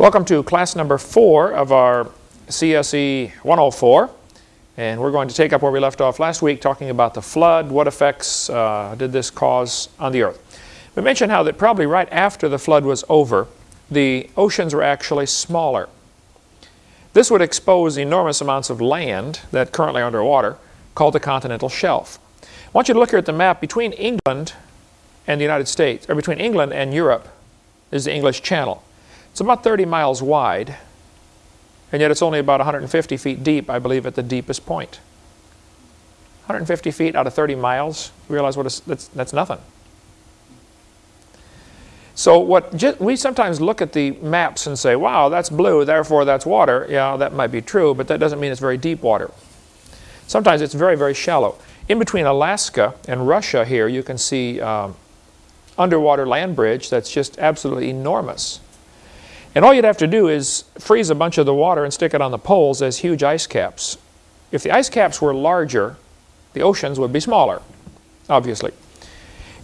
Welcome to class number four of our CSE 104. And we're going to take up where we left off last week talking about the flood. What effects uh, did this cause on the earth? We mentioned how that probably right after the flood was over, the oceans were actually smaller. This would expose enormous amounts of land that currently are underwater called the continental shelf. I want you to look here at the map between England and the United States, or between England and Europe is the English Channel. It's about 30 miles wide, and yet it's only about 150 feet deep, I believe, at the deepest point. 150 feet out of 30 miles, you realize what is, that's, that's nothing. So what we sometimes look at the maps and say, wow, that's blue, therefore that's water. Yeah, that might be true, but that doesn't mean it's very deep water. Sometimes it's very, very shallow. In between Alaska and Russia here, you can see um, underwater land bridge that's just absolutely enormous. And all you'd have to do is freeze a bunch of the water and stick it on the poles as huge ice caps. If the ice caps were larger, the oceans would be smaller, obviously.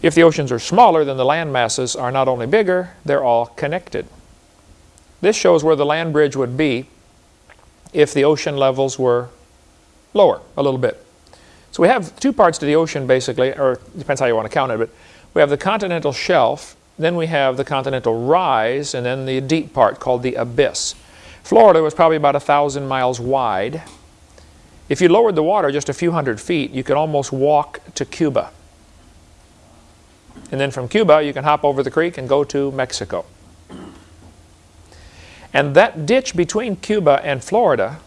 If the oceans are smaller, then the land masses are not only bigger, they're all connected. This shows where the land bridge would be if the ocean levels were lower a little bit. So we have two parts to the ocean basically, or depends how you want to count it, but we have the continental shelf then we have the continental rise, and then the deep part called the abyss. Florida was probably about a thousand miles wide. If you lowered the water just a few hundred feet, you could almost walk to Cuba. And then from Cuba, you can hop over the creek and go to Mexico. And that ditch between Cuba and Florida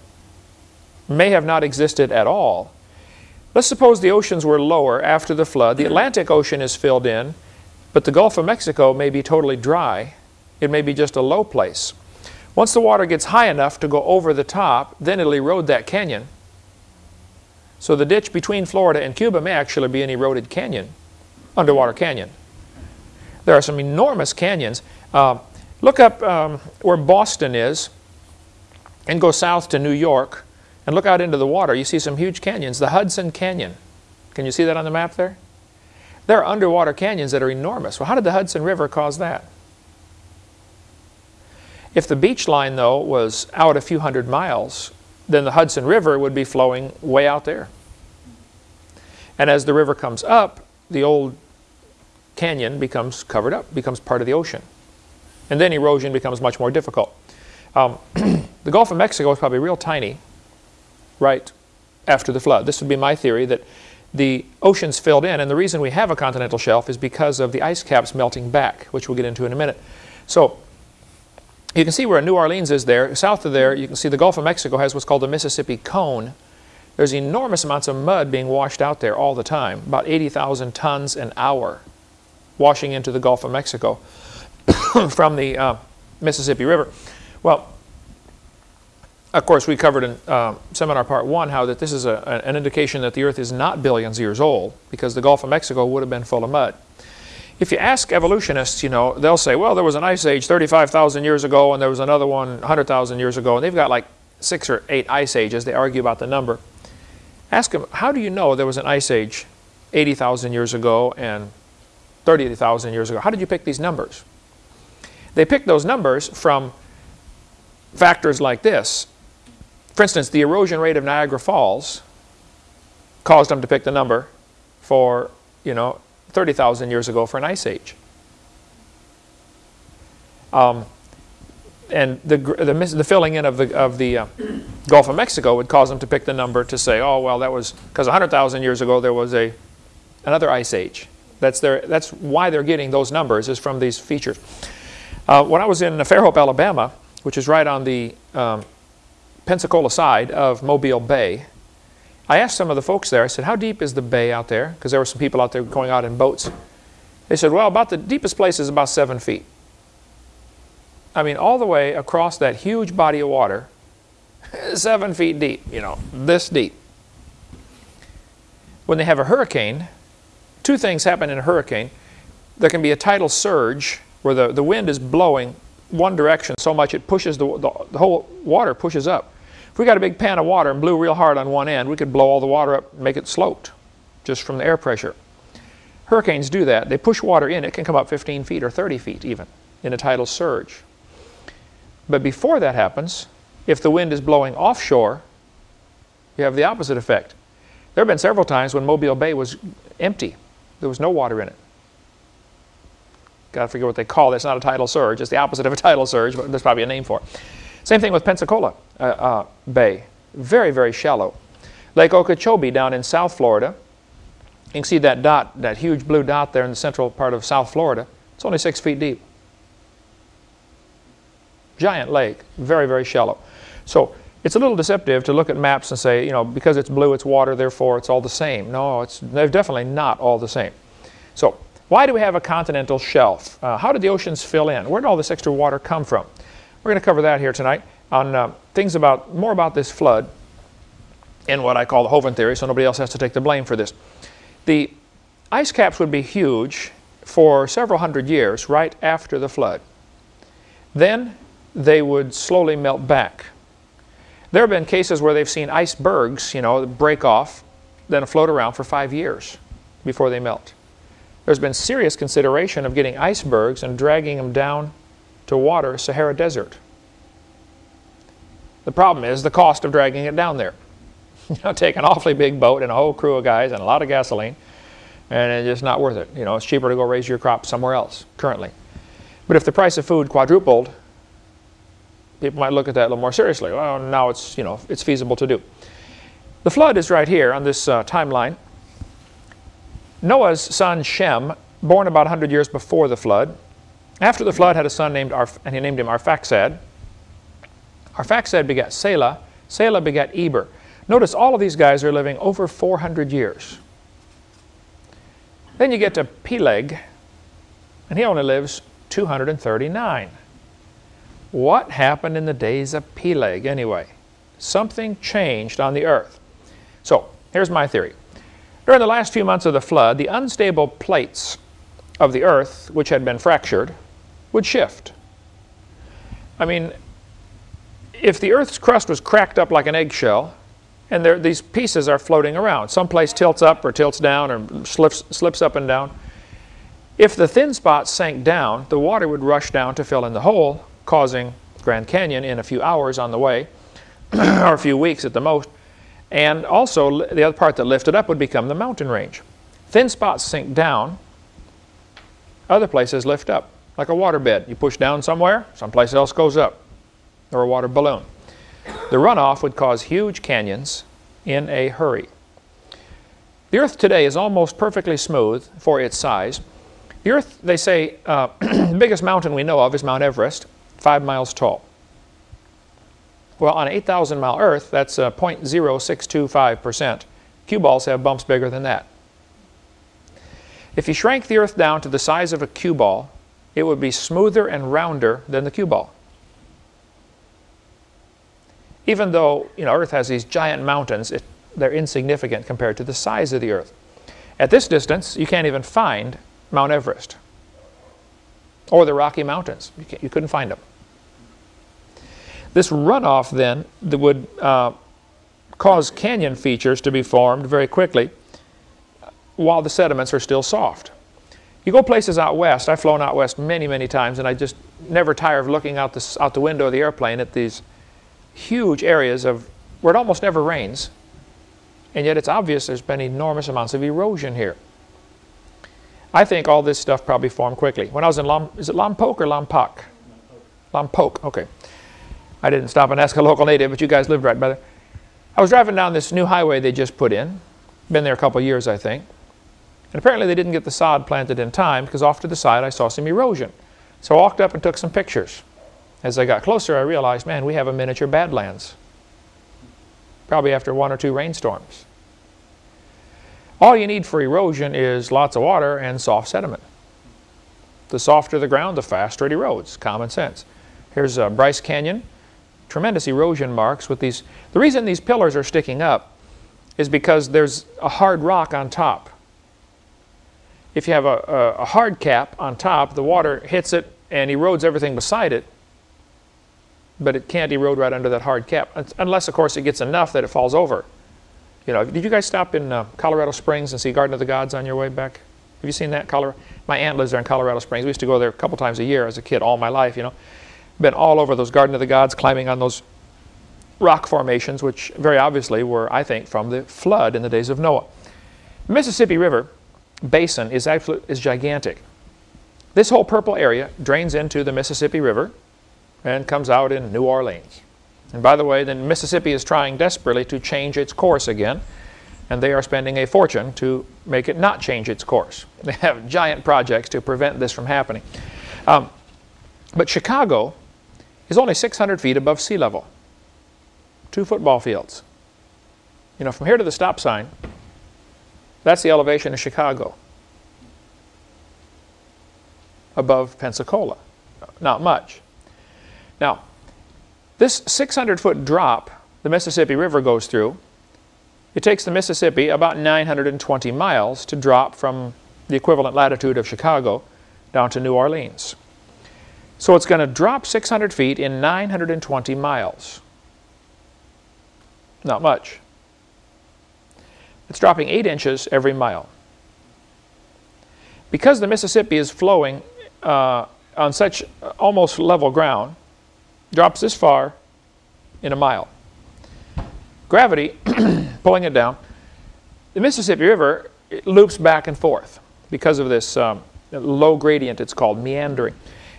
may have not existed at all. Let's suppose the oceans were lower after the flood. The Atlantic Ocean is filled in, but the Gulf of Mexico may be totally dry. It may be just a low place. Once the water gets high enough to go over the top, then it'll erode that canyon. So the ditch between Florida and Cuba may actually be an eroded canyon, underwater canyon. There are some enormous canyons. Uh, look up um, where Boston is and go south to New York and look out into the water. You see some huge canyons. The Hudson Canyon. Can you see that on the map there? There are underwater canyons that are enormous. Well, how did the Hudson River cause that? If the beach line, though, was out a few hundred miles, then the Hudson River would be flowing way out there. And as the river comes up, the old canyon becomes covered up, becomes part of the ocean. And then erosion becomes much more difficult. Um, the Gulf of Mexico is probably real tiny right after the flood. This would be my theory that the oceans filled in, and the reason we have a continental shelf is because of the ice caps melting back, which we'll get into in a minute. So you can see where New Orleans is there. South of there, you can see the Gulf of Mexico has what's called the Mississippi Cone. There's enormous amounts of mud being washed out there all the time, about 80,000 tons an hour washing into the Gulf of Mexico from the uh, Mississippi River. Well, of course, we covered in uh, seminar part one how that this is a, an indication that the Earth is not billions of years old because the Gulf of Mexico would have been full of mud. If you ask evolutionists, you know, they'll say, well, there was an ice age 35,000 years ago and there was another one 100,000 years ago, and they've got like six or eight ice ages. They argue about the number. Ask them, how do you know there was an ice age 80,000 years ago and 30,000 years ago? How did you pick these numbers? They picked those numbers from factors like this. For instance, the erosion rate of Niagara Falls caused them to pick the number for, you know, 30,000 years ago for an ice age. Um, and the, the, the, filling in of the, of the uh, Gulf of Mexico would cause them to pick the number to say, oh, well, that was because 100,000 years ago there was a, another ice age. That's, their, that's why they're getting those numbers is from these features. Uh, when I was in Fairhope, Alabama, which is right on the um, Pensacola side of Mobile Bay. I asked some of the folks there, I said, how deep is the bay out there? Because there were some people out there going out in boats. They said, well, about the deepest place is about seven feet. I mean, all the way across that huge body of water, seven feet deep, you know, this deep. When they have a hurricane, two things happen in a hurricane. There can be a tidal surge where the, the wind is blowing one direction so much it pushes the, the, the whole water pushes up. We got a big pan of water and blew real hard on one end, we could blow all the water up and make it sloped just from the air pressure. Hurricanes do that. They push water in. It can come up 15 feet or 30 feet even in a tidal surge. But before that happens, if the wind is blowing offshore, you have the opposite effect. There have been several times when Mobile Bay was empty. There was no water in it. Got to figure what they call it. It's not a tidal surge. It's the opposite of a tidal surge, but there's probably a name for it. Same thing with Pensacola uh, uh, Bay. Very, very shallow. Lake Okeechobee down in South Florida. You can see that dot, that huge blue dot there in the central part of South Florida. It's only six feet deep. Giant lake, very, very shallow. So it's a little deceptive to look at maps and say, you know, because it's blue, it's water, therefore it's all the same. No, it's, they're definitely not all the same. So why do we have a continental shelf? Uh, how did the oceans fill in? Where did all this extra water come from? We're going to cover that here tonight on uh, things about, more about this flood and what I call the Hovind theory, so nobody else has to take the blame for this. The ice caps would be huge for several hundred years right after the flood. Then they would slowly melt back. There have been cases where they've seen icebergs, you know, break off, then float around for five years before they melt. There's been serious consideration of getting icebergs and dragging them down to water Sahara Desert. The problem is the cost of dragging it down there. you know, take an awfully big boat and a whole crew of guys and a lot of gasoline, and it's just not worth it. You know, it's cheaper to go raise your crop somewhere else currently. But if the price of food quadrupled, people might look at that a little more seriously. Well, now it's, you know, it's feasible to do. The flood is right here on this uh, timeline. Noah's son Shem, born about 100 years before the flood, after the flood had a son named, Arf and he named him Arphaxad. Arphaxad begat Selah. Selah begat Eber. Notice all of these guys are living over 400 years. Then you get to Peleg, and he only lives 239. What happened in the days of Peleg anyway? Something changed on the earth. So, here's my theory. During the last few months of the flood, the unstable plates of the earth, which had been fractured, would shift. I mean, if the earth's crust was cracked up like an eggshell, and there, these pieces are floating around, someplace tilts up or tilts down or slips, slips up and down, if the thin spots sank down, the water would rush down to fill in the hole, causing Grand Canyon in a few hours on the way, or a few weeks at the most, and also, the other part that lifted up would become the mountain range. Thin spots sink down, other places lift up, like a water bed. You push down somewhere, someplace else goes up, or a water balloon. The runoff would cause huge canyons in a hurry. The Earth today is almost perfectly smooth for its size. The Earth, they say, uh, the biggest mountain we know of is Mount Everest, five miles tall. Well, on an 8,000 mile Earth, that's uh, 0.0625%. Cue balls have bumps bigger than that. If you shrank the Earth down to the size of a cue ball, it would be smoother and rounder than the cue ball. Even though you know, Earth has these giant mountains, it, they're insignificant compared to the size of the Earth. At this distance, you can't even find Mount Everest or the Rocky Mountains. You, you couldn't find them. This runoff then would uh, cause canyon features to be formed very quickly while the sediments are still soft. You go places out west, I've flown out west many, many times, and I just never tire of looking out the, out the window of the airplane at these huge areas of where it almost never rains, and yet it's obvious there's been enormous amounts of erosion here. I think all this stuff probably formed quickly. When I was in Lom, is it Lompoc or Lompoc? Lompoc, okay. I didn't stop and ask a local native, but you guys lived right by there. I was driving down this new highway they just put in. Been there a couple years, I think. And apparently they didn't get the sod planted in time because off to the side I saw some erosion. So I walked up and took some pictures. As I got closer, I realized, man, we have a miniature Badlands. Probably after one or two rainstorms. All you need for erosion is lots of water and soft sediment. The softer the ground, the faster it erodes. Common sense. Here's uh, Bryce Canyon tremendous erosion marks with these. The reason these pillars are sticking up is because there's a hard rock on top. If you have a, a, hard cap on top, the water hits it and erodes everything beside it, but it can't erode right under that hard cap, unless, of course, it gets enough that it falls over. You know, did you guys stop in uh, Colorado Springs and see Garden of the Gods on your way back? Have you seen that? Colorado? My aunt lives there in Colorado Springs. We used to go there a couple times a year as a kid, all my life, you know. been all over those Garden of the Gods, climbing on those rock formations, which very obviously were, I think, from the flood in the days of Noah. Mississippi River basin is, absolute, is gigantic. This whole purple area drains into the Mississippi River and comes out in New Orleans. And by the way, the Mississippi is trying desperately to change its course again, and they are spending a fortune to make it not change its course. They have giant projects to prevent this from happening. Um, but Chicago is only 600 feet above sea level. Two football fields. You know, from here to the stop sign, that's the elevation of Chicago. Above Pensacola. Not much. Now, this 600 foot drop the Mississippi River goes through, it takes the Mississippi about 920 miles to drop from the equivalent latitude of Chicago down to New Orleans. So it's going to drop 600 feet in 920 miles. Not much. It's dropping 8 inches every mile. Because the Mississippi is flowing uh, on such almost level ground, drops this far in a mile. Gravity pulling it down. The Mississippi River loops back and forth because of this um, low gradient, it's called meandering.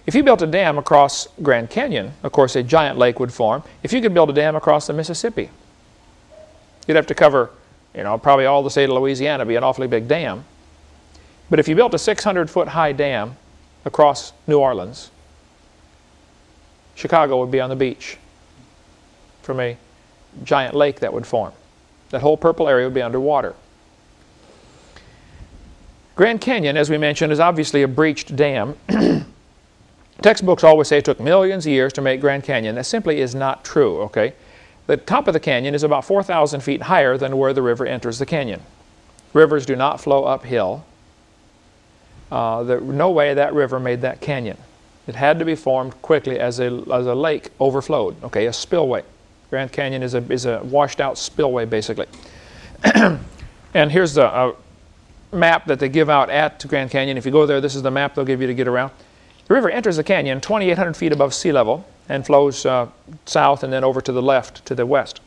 If you built a dam across Grand Canyon, of course a giant lake would form. If you could build a dam across the Mississippi, you'd have to cover, you know, probably all the state of Louisiana, be an awfully big dam. But if you built a 600 foot high dam across New Orleans, Chicago would be on the beach from a giant lake that would form. That whole purple area would be underwater. Grand Canyon, as we mentioned, is obviously a breached dam. Textbooks always say it took millions of years to make Grand Canyon. That simply is not true, okay? The top of the canyon is about 4,000 feet higher than where the river enters the canyon. Rivers do not flow uphill. Uh, there, no way that river made that canyon. It had to be formed quickly as a, as a lake overflowed, okay, a spillway. Grand Canyon is a, is a washed out spillway, basically. and here's the uh, map that they give out at Grand Canyon. If you go there, this is the map they'll give you to get around. The river enters the canyon 2,800 feet above sea level and flows uh, south and then over to the left to the west.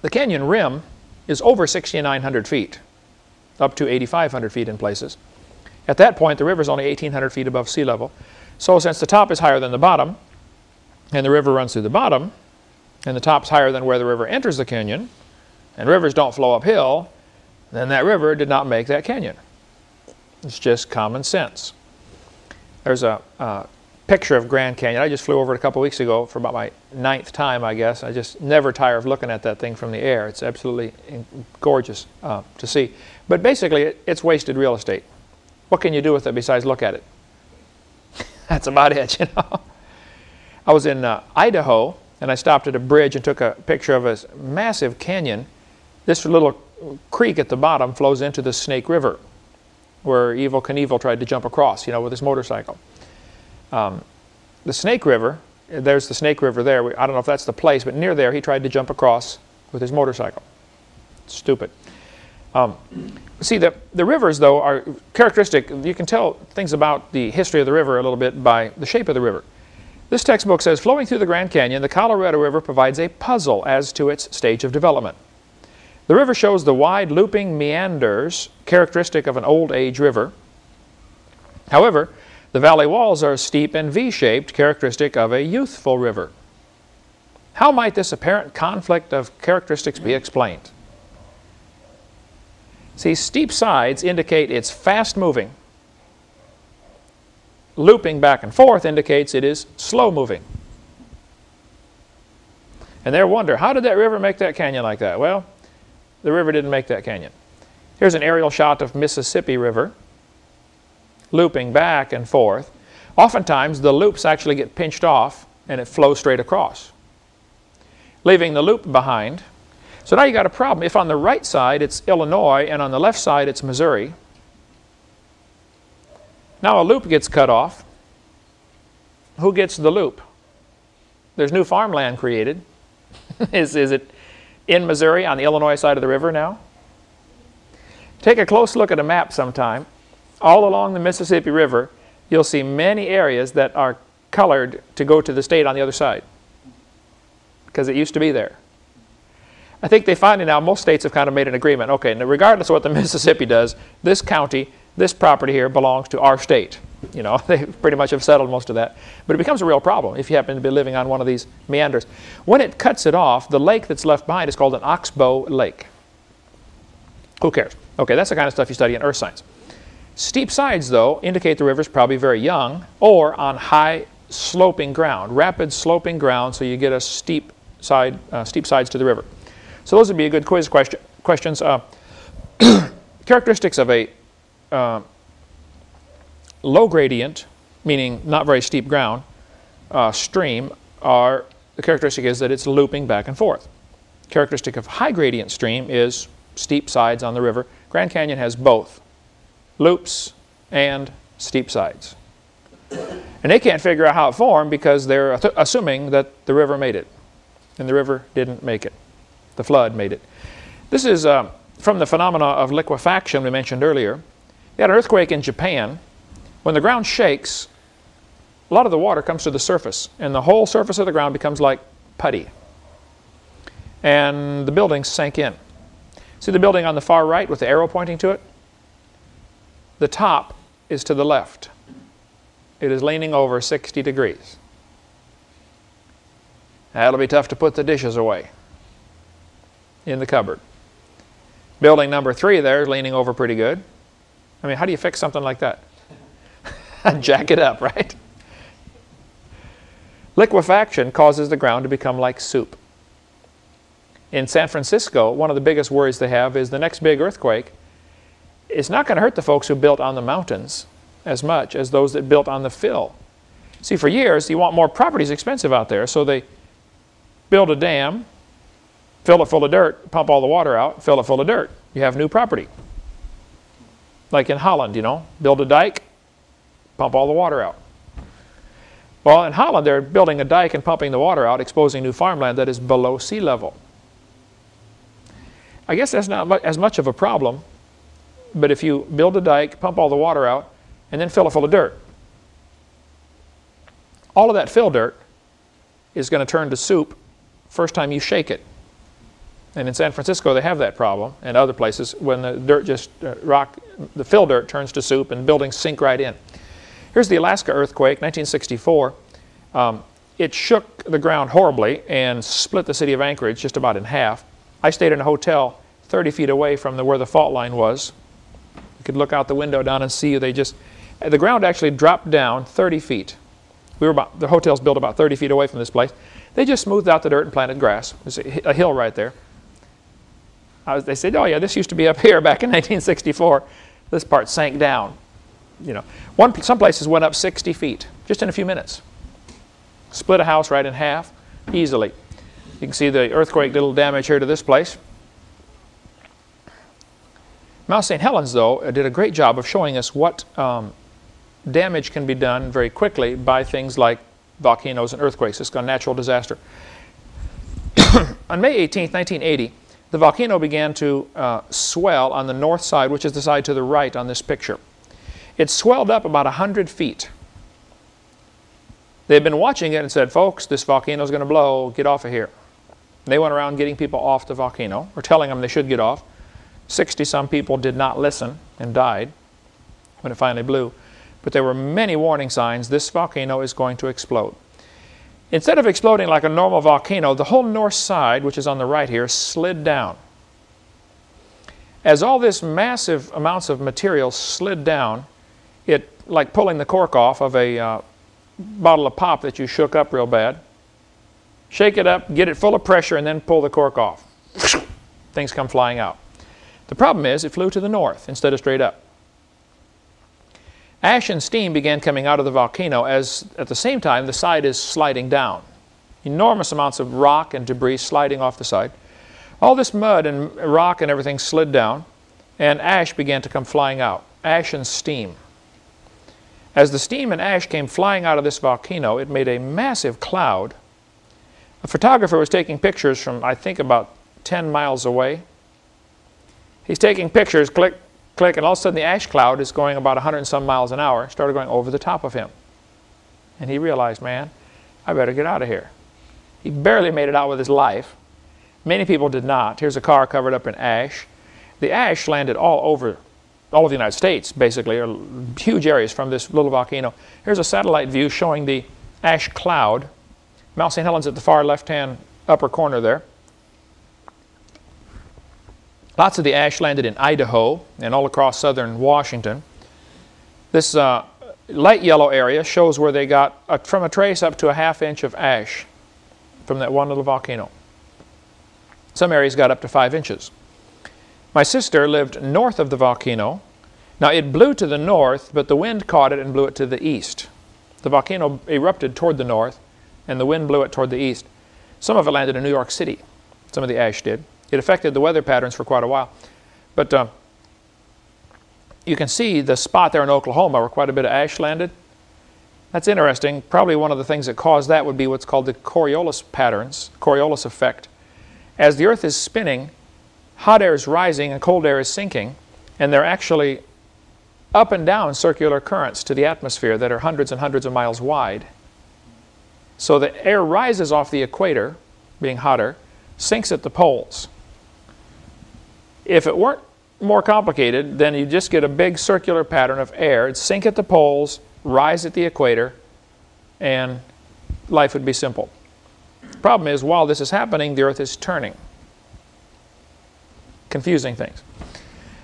The canyon rim is over 6,900 feet, up to 8,500 feet in places. At that point, the river is only 1,800 feet above sea level. So since the top is higher than the bottom, and the river runs through the bottom, and the top's higher than where the river enters the canyon, and rivers don't flow uphill, then that river did not make that canyon. It's just common sense. There's a picture of Grand Canyon. I just flew over it a couple weeks ago for about my ninth time, I guess. I just never tire of looking at that thing from the air. It's absolutely gorgeous uh, to see. But basically, it, it's wasted real estate. What can you do with it besides look at it? That's about it, you know. I was in uh, Idaho, and I stopped at a bridge and took a picture of a massive canyon. This little creek at the bottom flows into the Snake River where Evel Knievel tried to jump across, you know, with his motorcycle. Um, the Snake River, there's the Snake River there. I don't know if that's the place, but near there he tried to jump across with his motorcycle. Stupid. Um, see, the, the rivers, though, are characteristic. You can tell things about the history of the river a little bit by the shape of the river. This textbook says, flowing through the Grand Canyon, the Colorado River provides a puzzle as to its stage of development. The river shows the wide looping meanders characteristic of an old age river. However, the valley walls are steep and V-shaped, characteristic of a youthful river. How might this apparent conflict of characteristics be explained? See, steep sides indicate it's fast moving. Looping back and forth indicates it is slow moving. And they wonder, how did that river make that canyon like that? Well, the river didn't make that canyon. Here's an aerial shot of Mississippi River looping back and forth. Oftentimes the loops actually get pinched off and it flows straight across, leaving the loop behind. So now you got a problem. If on the right side it's Illinois and on the left side it's Missouri, now a loop gets cut off. Who gets the loop? There's new farmland created. is, is it in Missouri on the Illinois side of the river now. Take a close look at a map sometime. All along the Mississippi River, you'll see many areas that are colored to go to the state on the other side because it used to be there. I think they finally now, most states have kind of made an agreement. Okay, now regardless of what the Mississippi does, this county, this property here belongs to our state. You know, they pretty much have settled most of that. But it becomes a real problem if you happen to be living on one of these meanders. When it cuts it off, the lake that's left behind is called an oxbow lake. Who cares? Okay, that's the kind of stuff you study in earth science. Steep sides, though, indicate the river is probably very young or on high sloping ground, rapid sloping ground, so you get a steep side, uh, steep sides to the river. So those would be a good quiz question, questions. Uh, characteristics of a uh, low gradient, meaning not very steep ground, uh, stream are, the characteristic is that it's looping back and forth. Characteristic of high gradient stream is steep sides on the river. Grand Canyon has both, loops and steep sides. And they can't figure out how it formed because they're assuming that the river made it. And the river didn't make it. The flood made it. This is uh, from the phenomena of liquefaction we mentioned earlier. We had an earthquake in Japan. When the ground shakes, a lot of the water comes to the surface, and the whole surface of the ground becomes like putty. And the buildings sank in. See the building on the far right with the arrow pointing to it? The top is to the left. It is leaning over 60 degrees. That'll be tough to put the dishes away in the cupboard. Building number three there is leaning over pretty good. I mean, how do you fix something like that? Jack it up, right? Liquefaction causes the ground to become like soup. In San Francisco, one of the biggest worries they have is the next big earthquake is not going to hurt the folks who built on the mountains as much as those that built on the fill. See, for years, you want more properties expensive out there, so they build a dam, fill it full of dirt, pump all the water out, fill it full of dirt. You have new property. Like in Holland, you know, build a dike, pump all the water out. Well, in Holland, they're building a dike and pumping the water out, exposing new farmland that is below sea level. I guess that's not as much of a problem, but if you build a dike, pump all the water out, and then fill it full of dirt, all of that fill dirt is going to turn to soup first time you shake it. And in San Francisco, they have that problem, and other places, when the dirt just uh, rock, the fill dirt turns to soup and buildings sink right in. Here's the Alaska earthquake, 1964. Um, it shook the ground horribly and split the city of Anchorage just about in half. I stayed in a hotel 30 feet away from the, where the fault line was. You could look out the window down and see they just, the ground actually dropped down 30 feet. We were about, the hotel's built about 30 feet away from this place. They just smoothed out the dirt and planted grass. There's a, a hill right there. Was, they said, oh yeah, this used to be up here back in 1964. This part sank down. You know, one, some places went up 60 feet just in a few minutes. Split a house right in half easily. You can see the earthquake did a little damage here to this place. Mount St. Helens, though, did a great job of showing us what um, damage can be done very quickly by things like volcanoes and earthquakes. It's a natural disaster. On May 18, 1980, the volcano began to uh, swell on the north side, which is the side to the right on this picture. It swelled up about 100 feet. They had been watching it and said, folks, this volcano is going to blow, get off of here. They went around getting people off the volcano, or telling them they should get off. 60-some people did not listen and died when it finally blew. But there were many warning signs this volcano is going to explode. Instead of exploding like a normal volcano, the whole north side, which is on the right here, slid down. As all this massive amounts of material slid down, it, like pulling the cork off of a uh, bottle of pop that you shook up real bad, shake it up, get it full of pressure, and then pull the cork off. Things come flying out. The problem is it flew to the north instead of straight up. Ash and steam began coming out of the volcano as at the same time the side is sliding down. Enormous amounts of rock and debris sliding off the side. All this mud and rock and everything slid down and ash began to come flying out. Ash and steam. As the steam and ash came flying out of this volcano, it made a massive cloud. A photographer was taking pictures from, I think, about 10 miles away. He's taking pictures, click, click, and all of a sudden the ash cloud is going about 100 and some miles an hour, started going over the top of him. And he realized, man, I better get out of here. He barely made it out with his life. Many people did not. Here's a car covered up in ash. The ash landed all over all of the United States, basically, or huge areas from this little volcano. Here's a satellite view showing the ash cloud. Mount St. Helens at the far left-hand upper corner there. Lots of the ash landed in Idaho and all across southern Washington. This uh, light yellow area shows where they got a, from a trace up to a half inch of ash from that one little volcano. Some areas got up to five inches. My sister lived north of the volcano. Now it blew to the north, but the wind caught it and blew it to the east. The volcano erupted toward the north, and the wind blew it toward the east. Some of it landed in New York City. Some of the ash did. It affected the weather patterns for quite a while. But uh, you can see the spot there in Oklahoma where quite a bit of ash landed. That's interesting. Probably one of the things that caused that would be what's called the Coriolis patterns, Coriolis effect. As the Earth is spinning, hot air is rising and cold air is sinking, and they're actually up and down circular currents to the atmosphere that are hundreds and hundreds of miles wide. So the air rises off the equator, being hotter, sinks at the poles. If it weren't more complicated, then you just get a big circular pattern of air. It'd sink at the poles, rise at the equator, and life would be simple. Problem is, while this is happening, the Earth is turning, confusing things.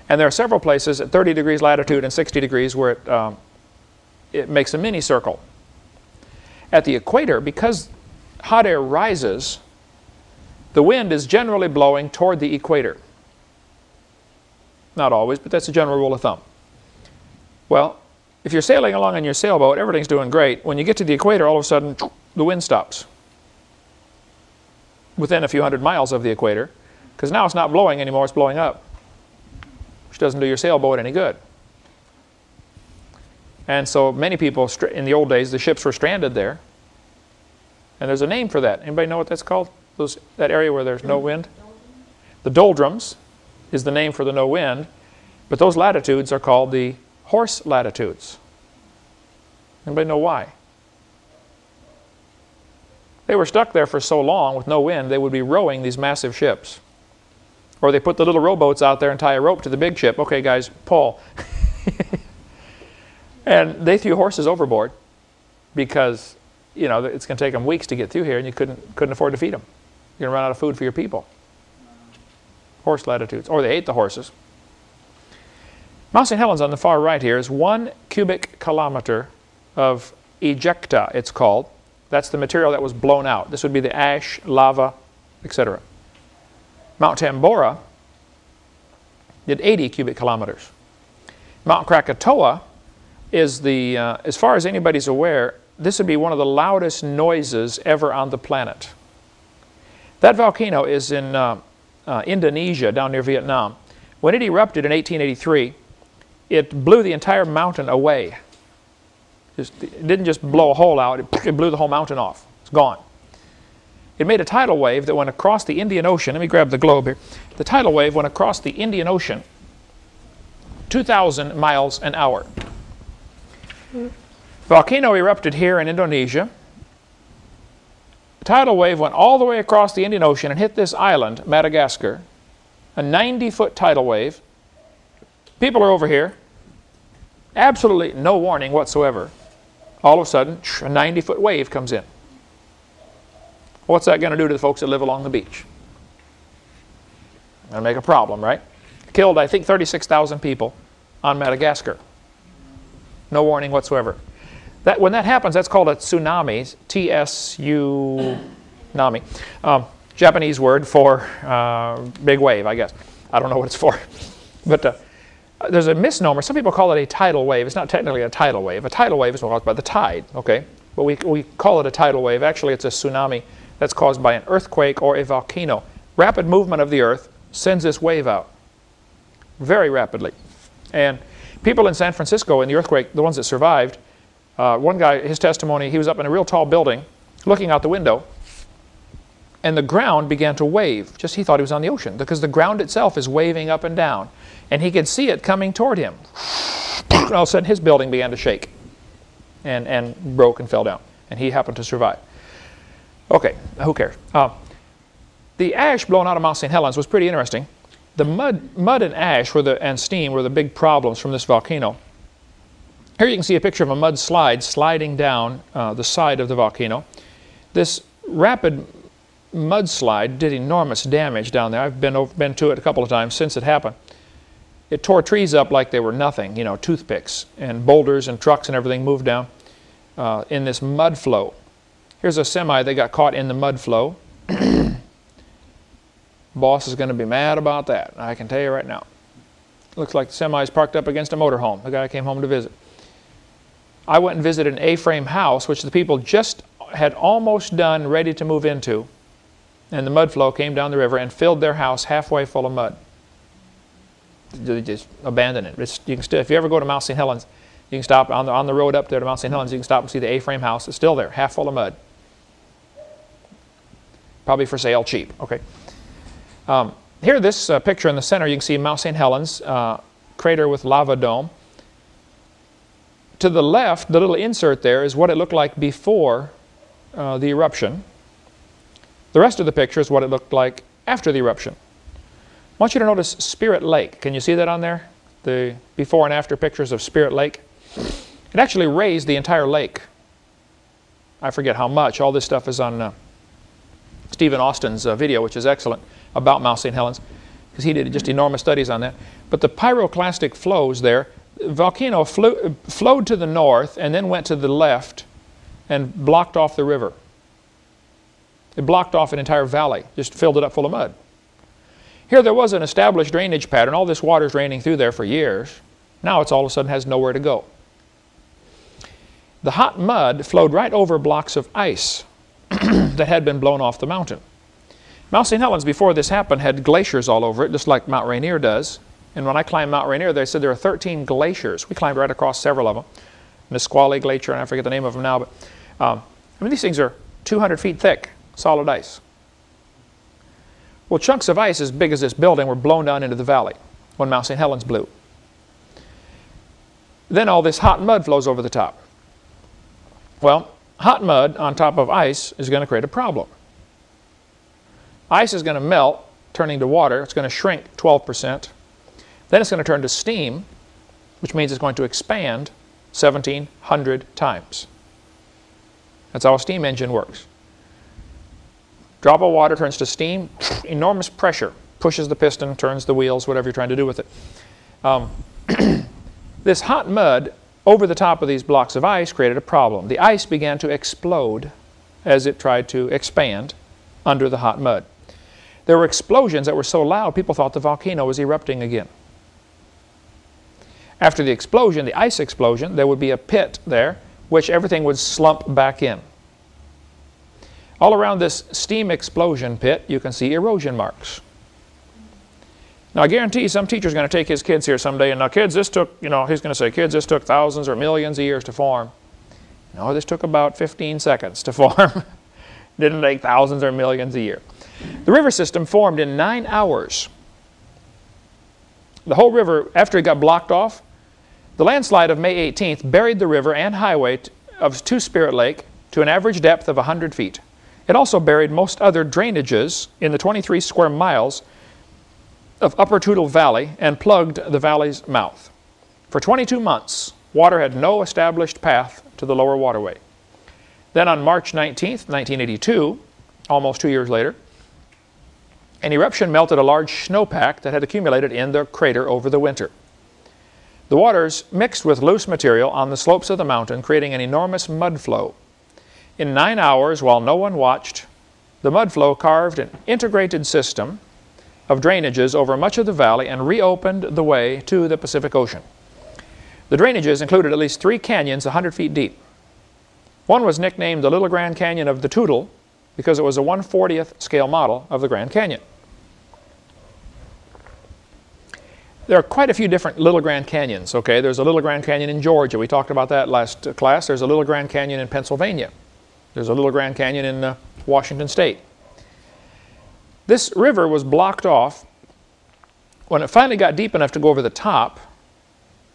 And there are several places at 30 degrees latitude and 60 degrees where it, um, it makes a mini circle. At the equator, because hot air rises, the wind is generally blowing toward the equator. Not always, but that's a general rule of thumb. Well, if you're sailing along in your sailboat, everything's doing great. When you get to the equator, all of a sudden, the wind stops. Within a few hundred miles of the equator, because now it's not blowing anymore, it's blowing up, which doesn't do your sailboat any good. And so many people, in the old days, the ships were stranded there. And there's a name for that. Anybody know what that's called? Those, that area where there's no wind? The doldrums is the name for the no wind, but those latitudes are called the horse latitudes. Anybody know why? They were stuck there for so long with no wind, they would be rowing these massive ships. Or they put the little rowboats out there and tie a rope to the big ship. Okay, guys, pull. and they threw horses overboard because, you know, it's going to take them weeks to get through here and you couldn't, couldn't afford to feed them. You're going to run out of food for your people horse latitudes, or they ate the horses. Mount St. Helens on the far right here is one cubic kilometer of ejecta, it's called. That's the material that was blown out. This would be the ash, lava, etc. Mount Tambora did 80 cubic kilometers. Mount Krakatoa is the, uh, as far as anybody's aware, this would be one of the loudest noises ever on the planet. That volcano is in uh, uh, Indonesia down near Vietnam. When it erupted in 1883, it blew the entire mountain away. Just, it didn't just blow a hole out, it, it blew the whole mountain off. It's gone. It made a tidal wave that went across the Indian Ocean. Let me grab the globe here. The tidal wave went across the Indian Ocean 2,000 miles an hour. Volcano erupted here in Indonesia tidal wave went all the way across the Indian Ocean and hit this island, Madagascar, a 90-foot tidal wave. People are over here, absolutely no warning whatsoever. All of a sudden, a 90-foot wave comes in. What's that going to do to the folks that live along the beach? Going to make a problem, right? Killed, I think, 36,000 people on Madagascar. No warning whatsoever. That, when that happens, that's called a tsunami, T-S-U, nami. Um, Japanese word for uh, big wave, I guess. I don't know what it's for. but uh, there's a misnomer. Some people call it a tidal wave. It's not technically a tidal wave. A tidal wave is caused by the tide, okay? But we, we call it a tidal wave. Actually, it's a tsunami that's caused by an earthquake or a volcano. Rapid movement of the earth sends this wave out very rapidly. And people in San Francisco in the earthquake, the ones that survived, uh, one guy, his testimony, he was up in a real tall building looking out the window and the ground began to wave. Just he thought he was on the ocean because the ground itself is waving up and down. And he could see it coming toward him. all of a sudden, his building began to shake and, and broke and fell down. And he happened to survive. Okay, who cares? Uh, the ash blown out of Mount St. Helens was pretty interesting. The mud, mud and ash were the, and steam were the big problems from this volcano. Here you can see a picture of a mud slide sliding down uh, the side of the volcano. This rapid mudslide did enormous damage down there. I've been, over, been to it a couple of times since it happened. It tore trees up like they were nothing, you know, toothpicks, and boulders and trucks and everything moved down uh, in this mud flow. Here's a semi that got caught in the mud flow. Boss is going to be mad about that, I can tell you right now. Looks like the semi is parked up against a motorhome. The guy came home to visit. I went and visited an A-frame house, which the people just had almost done, ready to move into. And the mud flow came down the river and filled their house halfway full of mud. They just abandoned it. It's, you can still, if you ever go to Mount St. Helens, you can stop on the, on the road up there to Mount St. Helens, you can stop and see the A-frame house. It's still there, half full of mud. Probably for sale cheap. Okay. Um, here, this uh, picture in the center, you can see Mount St. Helens, uh, crater with lava dome. To the left, the little insert there is what it looked like before uh, the eruption. The rest of the picture is what it looked like after the eruption. I want you to notice Spirit Lake. Can you see that on there? The before and after pictures of Spirit Lake. It actually raised the entire lake. I forget how much. All this stuff is on uh, Steven Austin's uh, video, which is excellent, about Mount St. Helens, because he did just enormous studies on that. But the pyroclastic flows there, volcano flew, flowed to the north and then went to the left and blocked off the river. It blocked off an entire valley, just filled it up full of mud. Here there was an established drainage pattern. All this water is draining through there for years. Now it's all of a sudden has nowhere to go. The hot mud flowed right over blocks of ice that had been blown off the mountain. Mount St. Helens, before this happened, had glaciers all over it, just like Mount Rainier does. And when I climbed Mount Rainier, they said there are 13 glaciers. We climbed right across several of them. Nisqually Glacier, and I forget the name of them now, but um, I mean, these things are 200 feet thick, solid ice. Well, chunks of ice as big as this building were blown down into the valley when Mount St. Helens blew. Then all this hot mud flows over the top. Well, hot mud on top of ice is going to create a problem. Ice is going to melt, turning to water. It's going to shrink 12%. Then it's going to turn to steam, which means it's going to expand 1,700 times. That's how a steam engine works. Drop of water turns to steam, enormous pressure, pushes the piston, turns the wheels, whatever you're trying to do with it. Um, this hot mud over the top of these blocks of ice created a problem. The ice began to explode as it tried to expand under the hot mud. There were explosions that were so loud people thought the volcano was erupting again. After the explosion, the ice explosion, there would be a pit there which everything would slump back in. All around this steam explosion pit, you can see erosion marks. Now, I guarantee some teacher's going to take his kids here someday, and now, kids, this took, you know, he's going to say, kids, this took thousands or millions of years to form. No, this took about 15 seconds to form. Didn't take thousands or millions a year. The river system formed in nine hours. The whole river, after it got blocked off, the landslide of May 18th buried the river and highway of Two Spirit Lake to an average depth of 100 feet. It also buried most other drainages in the 23 square miles of Upper Toutle Valley and plugged the valley's mouth. For 22 months, water had no established path to the lower waterway. Then on March 19, 1982, almost two years later, an eruption melted a large snowpack that had accumulated in the crater over the winter. The waters mixed with loose material on the slopes of the mountain, creating an enormous mud flow. In nine hours, while no one watched, the mud flow carved an integrated system of drainages over much of the valley and reopened the way to the Pacific Ocean. The drainages included at least three canyons 100 feet deep. One was nicknamed the Little Grand Canyon of the Toutle because it was a 140th scale model of the Grand Canyon. There are quite a few different Little Grand Canyons, okay? There's a Little Grand Canyon in Georgia. We talked about that last class. There's a Little Grand Canyon in Pennsylvania. There's a Little Grand Canyon in uh, Washington State. This river was blocked off when it finally got deep enough to go over the top,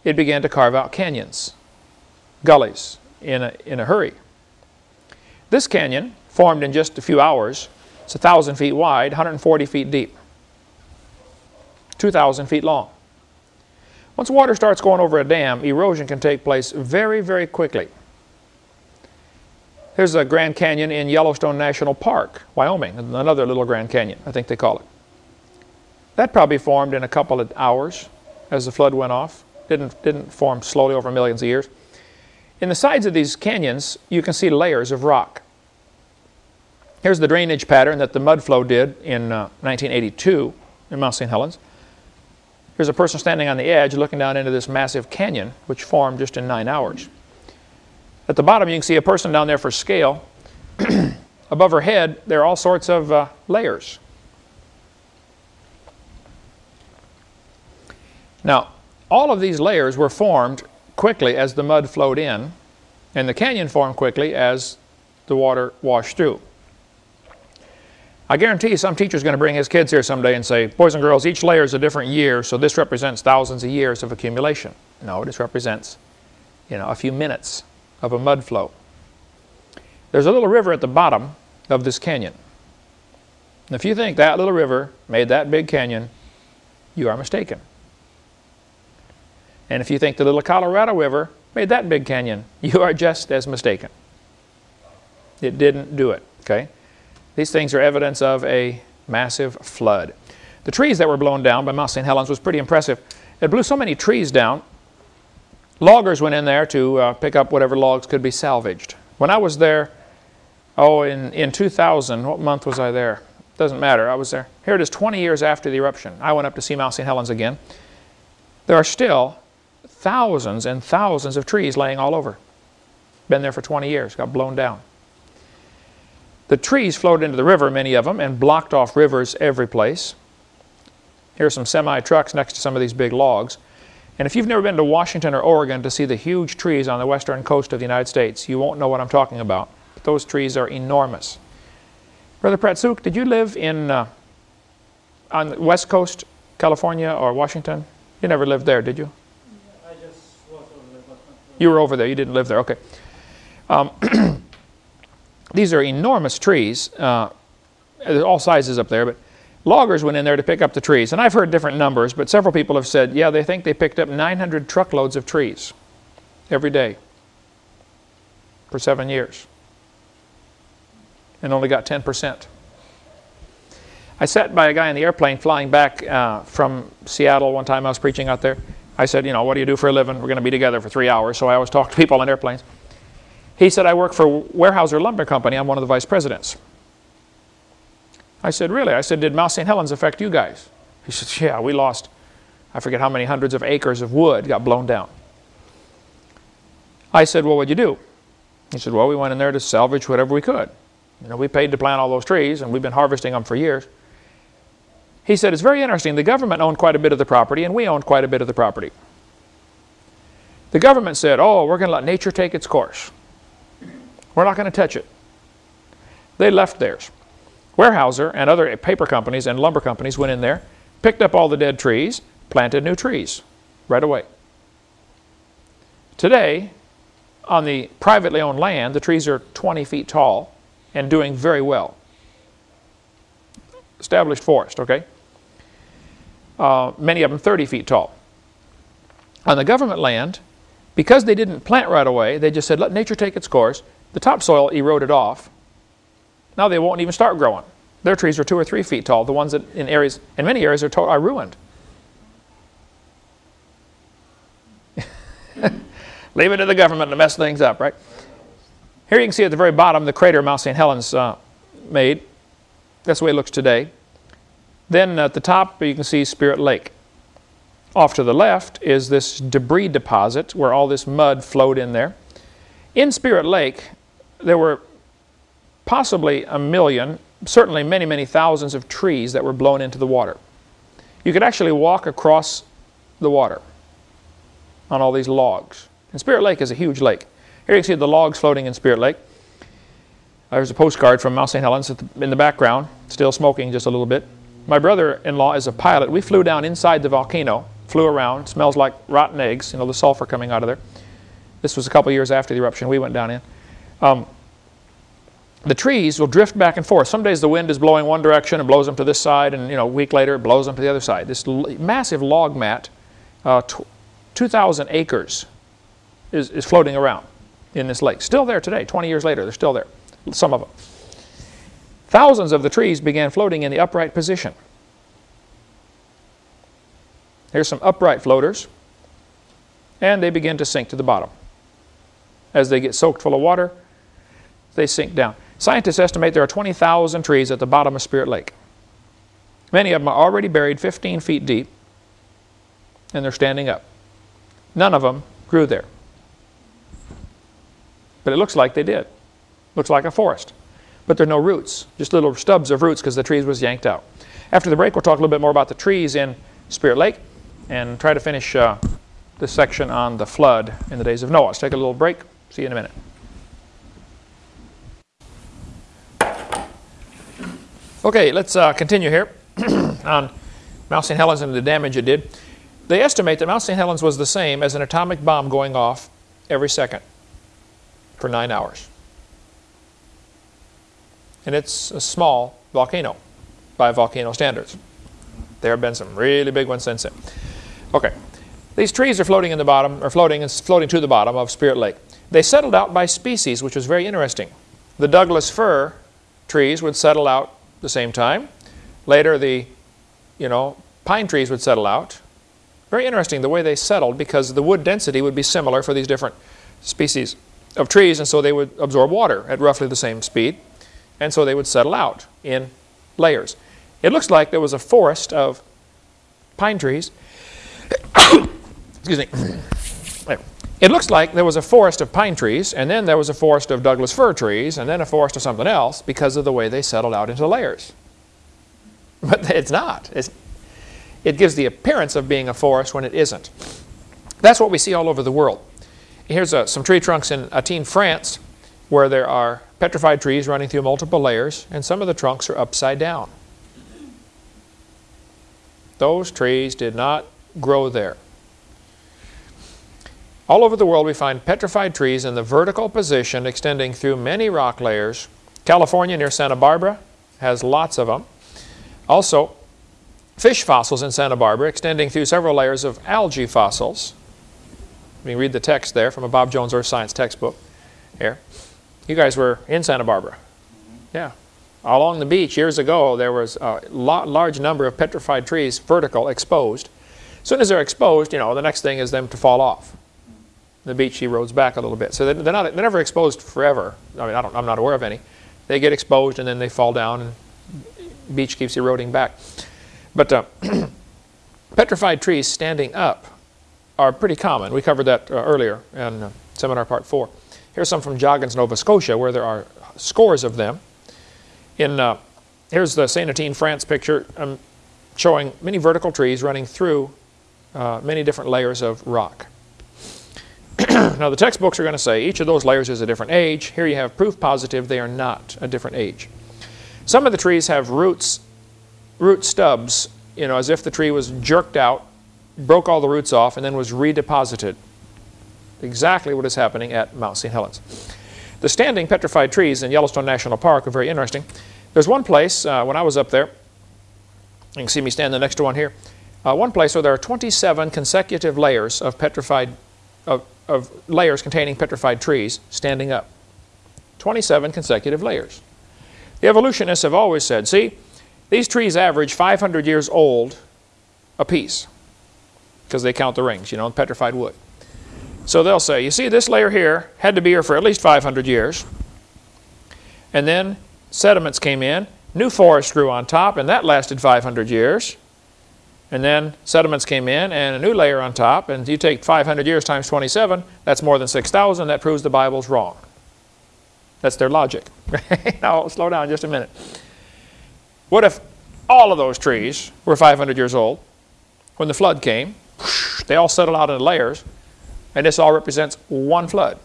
it began to carve out canyons, gullies, in a, in a hurry. This canyon formed in just a few hours. It's 1,000 feet wide, 140 feet deep, 2,000 feet long. Once water starts going over a dam, erosion can take place very, very quickly. Here's a Grand Canyon in Yellowstone National Park, Wyoming, another little Grand Canyon, I think they call it. That probably formed in a couple of hours as the flood went off. Didn't, didn't form slowly over millions of years. In the sides of these canyons, you can see layers of rock. Here's the drainage pattern that the mud flow did in uh, 1982 in Mount St. Helens. Here's a person standing on the edge looking down into this massive canyon, which formed just in nine hours. At the bottom, you can see a person down there for scale. Above her head, there are all sorts of uh, layers. Now, all of these layers were formed quickly as the mud flowed in, and the canyon formed quickly as the water washed through. I guarantee you some teacher is going to bring his kids here someday and say, boys and girls, each layer is a different year, so this represents thousands of years of accumulation. No, this represents, you know, a few minutes of a mud flow. There's a little river at the bottom of this canyon. And if you think that little river made that big canyon, you are mistaken. And if you think the little Colorado River made that big canyon, you are just as mistaken. It didn't do it, okay? These things are evidence of a massive flood. The trees that were blown down by Mount St. Helens was pretty impressive. It blew so many trees down, loggers went in there to uh, pick up whatever logs could be salvaged. When I was there, oh, in, in 2000, what month was I there? Doesn't matter, I was there. Here it is 20 years after the eruption. I went up to see Mount St. Helens again. There are still thousands and thousands of trees laying all over. Been there for 20 years, got blown down. The trees flowed into the river, many of them, and blocked off rivers every place. Here are some semi-trucks next to some of these big logs. And if you've never been to Washington or Oregon to see the huge trees on the western coast of the United States, you won't know what I'm talking about. But those trees are enormous. Brother Pratsuk, did you live in uh, on the west coast, California or Washington? You never lived there, did you? I just was over there. You were over there. You didn't live there. Okay. Um, these are enormous trees. Uh, all sizes up there, but loggers went in there to pick up the trees. And I've heard different numbers, but several people have said, yeah, they think they picked up 900 truckloads of trees every day for seven years and only got 10%. I sat by a guy in the airplane flying back uh, from Seattle one time I was preaching out there. I said, you know, what do you do for a living? We're going to be together for three hours, so I always talk to people on airplanes. He said, I work for Weyerhaeuser Lumber Company. I'm one of the vice presidents. I said, really? I said, did Mount St. Helens affect you guys? He said, yeah, we lost, I forget how many hundreds of acres of wood got blown down. I said, well, what'd you do? He said, well, we went in there to salvage whatever we could. You know, we paid to plant all those trees, and we've been harvesting them for years. He said, it's very interesting. The government owned quite a bit of the property, and we owned quite a bit of the property. The government said, oh, we're going to let nature take its course. We're not going to touch it. They left theirs. Weyerhaeuser and other paper companies and lumber companies went in there, picked up all the dead trees, planted new trees right away. Today, on the privately owned land, the trees are 20 feet tall and doing very well. Established forest, okay? uh, many of them 30 feet tall. On the government land, because they didn't plant right away, they just said, let nature take its course. The topsoil eroded off. Now they won't even start growing. Their trees are two or three feet tall. The ones that in areas, in many areas, are, are ruined. Leave it to the government to mess things up, right? Here you can see at the very bottom the crater Mount St. Helens uh, made. That's the way it looks today. Then at the top you can see Spirit Lake. Off to the left is this debris deposit where all this mud flowed in there. In Spirit Lake there were possibly a million, certainly many, many thousands of trees that were blown into the water. You could actually walk across the water on all these logs. And Spirit Lake is a huge lake. Here you can see the logs floating in Spirit Lake. There's a postcard from Mount St. Helens in the background, still smoking just a little bit. My brother-in-law is a pilot. We flew down inside the volcano, flew around, smells like rotten eggs, you know, the sulfur coming out of there. This was a couple years after the eruption we went down in. Um, the trees will drift back and forth. Some days the wind is blowing one direction and blows them to this side, and you know, a week later it blows them to the other side. This massive log mat, uh, 2,000 acres, is, is floating around in this lake. Still there today, 20 years later, they're still there, some of them. Thousands of the trees began floating in the upright position. Here's some upright floaters, and they begin to sink to the bottom. As they get soaked full of water, they sink down. Scientists estimate there are 20,000 trees at the bottom of Spirit Lake. Many of them are already buried 15 feet deep, and they're standing up. None of them grew there. But it looks like they did. Looks like a forest. But there are no roots, just little stubs of roots because the trees was yanked out. After the break, we'll talk a little bit more about the trees in Spirit Lake and try to finish uh, this section on the flood in the days of Noah. Let's take a little break. See you in a minute. Okay, let's uh, continue here on Mount St. Helens and the damage it did. They estimate that Mount St. Helens was the same as an atomic bomb going off every second for nine hours. And it's a small volcano by volcano standards. There have been some really big ones since then. Okay, these trees are floating in the bottom, or floating and floating to the bottom of Spirit Lake. They settled out by species, which was very interesting. The Douglas fir trees would settle out the same time. Later, the you know, pine trees would settle out. Very interesting the way they settled because the wood density would be similar for these different species of trees, and so they would absorb water at roughly the same speed, and so they would settle out in layers. It looks like there was a forest of pine trees. Excuse me. It looks like there was a forest of pine trees, and then there was a forest of Douglas fir trees, and then a forest of something else because of the way they settled out into layers. But it's not. It's, it gives the appearance of being a forest when it isn't. That's what we see all over the world. Here's a, some tree trunks in Athènes, France, where there are petrified trees running through multiple layers, and some of the trunks are upside down. Those trees did not grow there. All over the world we find petrified trees in the vertical position extending through many rock layers. California near Santa Barbara has lots of them. Also, fish fossils in Santa Barbara extending through several layers of algae fossils. You can read the text there from a Bob Jones Earth Science textbook here. You guys were in Santa Barbara. Mm-hmm. Yeah. Along the beach years ago there was a large number of petrified trees vertical exposed. As soon as they're exposed, you know, the next thing is them to fall off the beach erodes back a little bit. So they're, not, they're never exposed forever. I mean, I don't, I'm not aware of any. They get exposed and then they fall down and beach keeps eroding back. But uh, petrified trees standing up are pretty common. We covered that uh, earlier in uh, seminar part four. Here's some from Joggins, Nova Scotia, where there are scores of them. In uh, Here's the St. Etienne, France picture um, showing many vertical trees running through uh, many different layers of rock. now the textbooks are going to say each of those layers is a different age. Here you have proof positive they are not a different age. Some of the trees have roots, root stubs, you know, as if the tree was jerked out, broke all the roots off, and then was redeposited. Exactly what is happening at Mount St. Helens. The standing petrified trees in Yellowstone National Park are very interesting. There's one place, uh, when I was up there, you can see me standing next to one here, uh, one place where there are 27 consecutive layers of petrified, of, of layers containing petrified trees standing up. 27 consecutive layers. The evolutionists have always said, see, these trees average 500 years old apiece because they count the rings, you know, in petrified wood. So they'll say, you see this layer here had to be here for at least 500 years. And then sediments came in, new forest grew on top, and that lasted 500 years and then sediments came in and a new layer on top, and you take 500 years times 27, that's more than 6,000, that proves the Bible's wrong. That's their logic. now, slow down just a minute. What if all of those trees were 500 years old? When the flood came, they all settled out into layers, and this all represents one flood.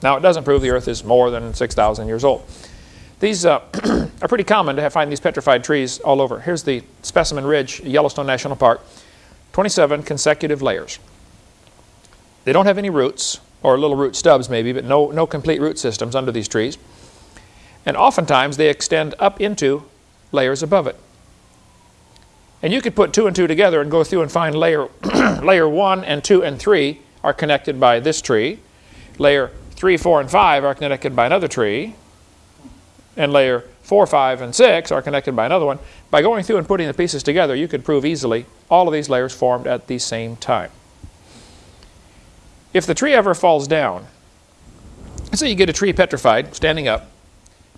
Now, it doesn't prove the earth is more than 6,000 years old. These uh, are pretty common to find these petrified trees all over. Here's the Specimen Ridge, Yellowstone National Park. 27 consecutive layers. They don't have any roots, or little root stubs maybe, but no, no complete root systems under these trees. And oftentimes they extend up into layers above it. And you could put two and two together and go through and find layer, layer one and two and three are connected by this tree. Layer three, four, and five are connected by another tree. And layer four, five, and six are connected by another one. By going through and putting the pieces together, you could prove easily all of these layers formed at the same time. If the tree ever falls down, say you get a tree petrified, standing up,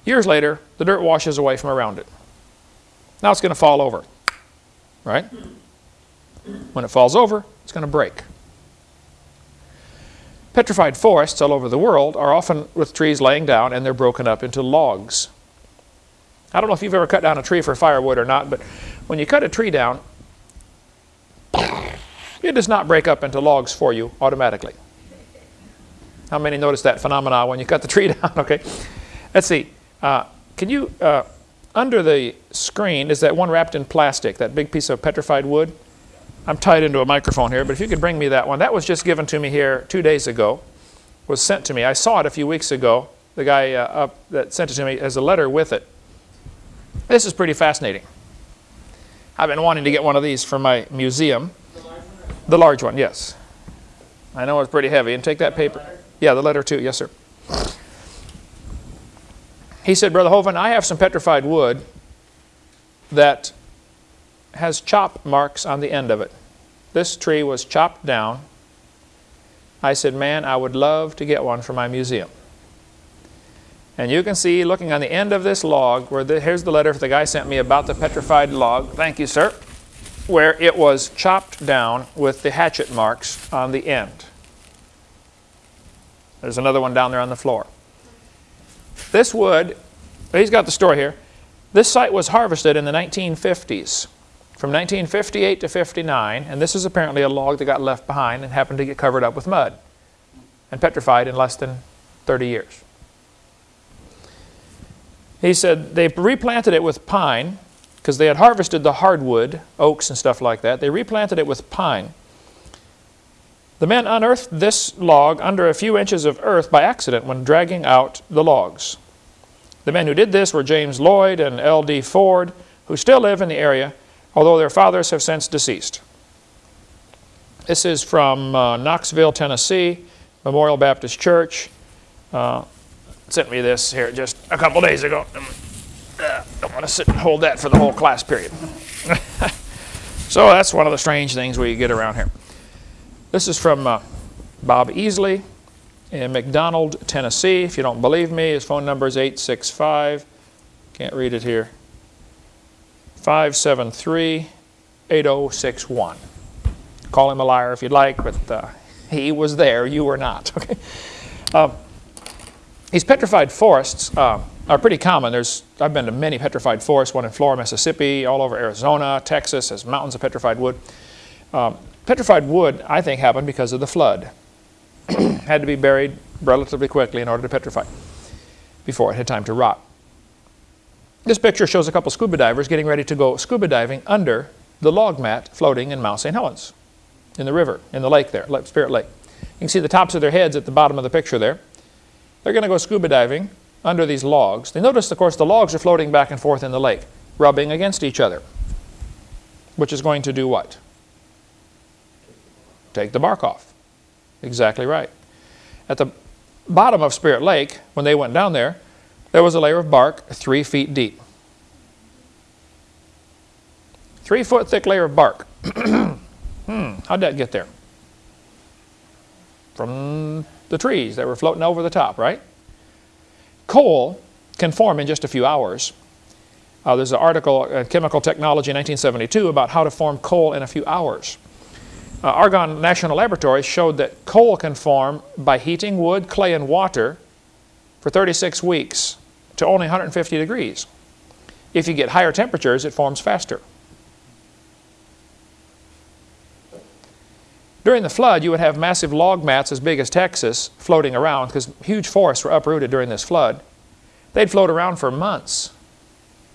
years later, the dirt washes away from around it. Now it's going to fall over, right? When it falls over, it's going to break. Petrified forests all over the world are often with trees laying down and they're broken up into logs. I don't know if you've ever cut down a tree for firewood or not, but when you cut a tree down, it does not break up into logs for you automatically. How many notice that phenomena when you cut the tree down? okay. Let's see. Uh, can you, uh, under the screen, is that one wrapped in plastic, that big piece of petrified wood? I'm tied into a microphone here, but if you could bring me that one. That was just given to me here two days ago, was sent to me. I saw it a few weeks ago. The guy uh, up that sent it to me has a letter with it. This is pretty fascinating. I've been wanting to get one of these for my museum. The large one? Yes. I know it's pretty heavy. And take that paper. Yeah, the letter too. Yes, sir. He said, Brother Hovind, I have some petrified wood that has chop marks on the end of it. This tree was chopped down. I said, man, I would love to get one for my museum. And you can see, looking on the end of this log, where the, here's the letter the guy sent me about the petrified log. Thank you, sir. Where it was chopped down with the hatchet marks on the end. There's another one down there on the floor. This wood, he's got the story here. This site was harvested in the 1950s from 1958 to 59, and this is apparently a log that got left behind and happened to get covered up with mud and petrified in less than 30 years. He said they replanted it with pine because they had harvested the hardwood, oaks and stuff like that. They replanted it with pine. The men unearthed this log under a few inches of earth by accident when dragging out the logs. The men who did this were James Lloyd and L.D. Ford, who still live in the area although their fathers have since deceased. This is from uh, Knoxville, Tennessee, Memorial Baptist Church. Uh, sent me this here just a couple days ago. Uh, don't want to sit and hold that for the whole class period. so that's one of the strange things we get around here. This is from uh, Bob Easley in McDonald, Tennessee. If you don't believe me, his phone number is 865, can't read it here, 573 8061. Call him a liar if you'd like, but uh, he was there, you were not. Okay. Um, these petrified forests uh, are pretty common. There's, I've been to many petrified forests, one in Florida, Mississippi, all over Arizona, Texas, has mountains of petrified wood. Um, petrified wood, I think, happened because of the flood. had to be buried relatively quickly in order to petrify before it had time to rot. This picture shows a couple scuba divers getting ready to go scuba diving under the log mat floating in Mount St. Helens, in the river, in the lake there, Spirit Lake. You can see the tops of their heads at the bottom of the picture there. They're going to go scuba diving under these logs. They notice, of course, the logs are floating back and forth in the lake, rubbing against each other, which is going to do what? Take the bark off. Exactly right. At the bottom of Spirit Lake, when they went down there, there was a layer of bark three feet deep. Three foot thick layer of bark. hmm, how'd that get there? From the trees that were floating over the top, right? Coal can form in just a few hours. Uh, there's an article in Chemical Technology 1972 about how to form coal in a few hours. Uh, Argonne National Laboratory showed that coal can form by heating wood, clay, and water for 36 weeks to only 150 degrees. If you get higher temperatures, it forms faster. During the flood, you would have massive log mats as big as Texas floating around because huge forests were uprooted during this flood. they'd float around for months.